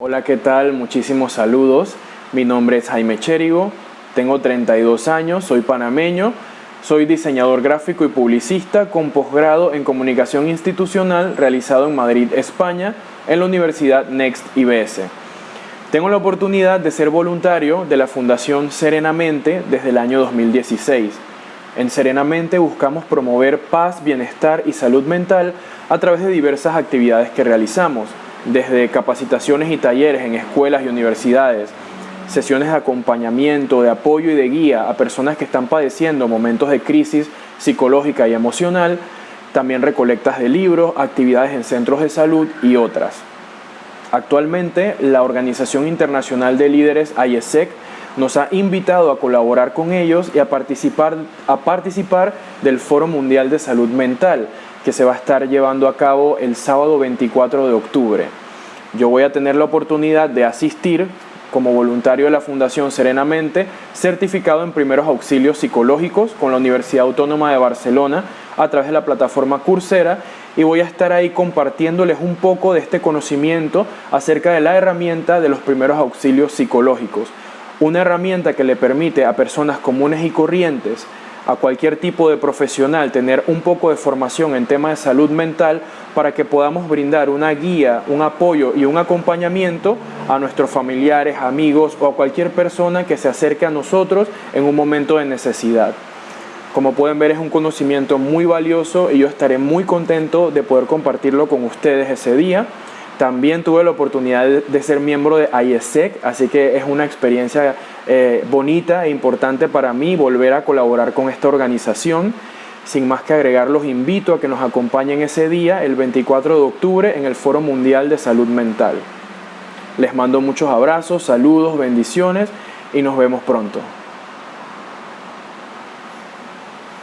Hola, ¿qué tal? Muchísimos saludos. Mi nombre es Jaime Chérigo, tengo 32 años, soy panameño, soy diseñador gráfico y publicista con posgrado en comunicación institucional realizado en Madrid, España, en la Universidad Next IBS. Tengo la oportunidad de ser voluntario de la Fundación Serenamente desde el año 2016. En Serenamente buscamos promover paz, bienestar y salud mental a través de diversas actividades que realizamos desde capacitaciones y talleres en escuelas y universidades, sesiones de acompañamiento, de apoyo y de guía a personas que están padeciendo momentos de crisis psicológica y emocional, también recolectas de libros, actividades en centros de salud y otras. Actualmente, la Organización Internacional de Líderes IESEC nos ha invitado a colaborar con ellos y a participar, a participar del Foro Mundial de Salud Mental, que se va a estar llevando a cabo el sábado 24 de octubre. Yo voy a tener la oportunidad de asistir como voluntario de la Fundación Serenamente, certificado en primeros auxilios psicológicos con la Universidad Autónoma de Barcelona a través de la plataforma Coursera y voy a estar ahí compartiéndoles un poco de este conocimiento acerca de la herramienta de los primeros auxilios psicológicos. Una herramienta que le permite a personas comunes y corrientes a cualquier tipo de profesional tener un poco de formación en temas de salud mental para que podamos brindar una guía, un apoyo y un acompañamiento a nuestros familiares, amigos o a cualquier persona que se acerque a nosotros en un momento de necesidad. Como pueden ver es un conocimiento muy valioso y yo estaré muy contento de poder compartirlo con ustedes ese día. También tuve la oportunidad de ser miembro de IESEC, así que es una experiencia eh, bonita e importante para mí volver a colaborar con esta organización. Sin más que agregar, los invito a que nos acompañen ese día, el 24 de octubre, en el Foro Mundial de Salud Mental. Les mando muchos abrazos, saludos, bendiciones y nos vemos pronto.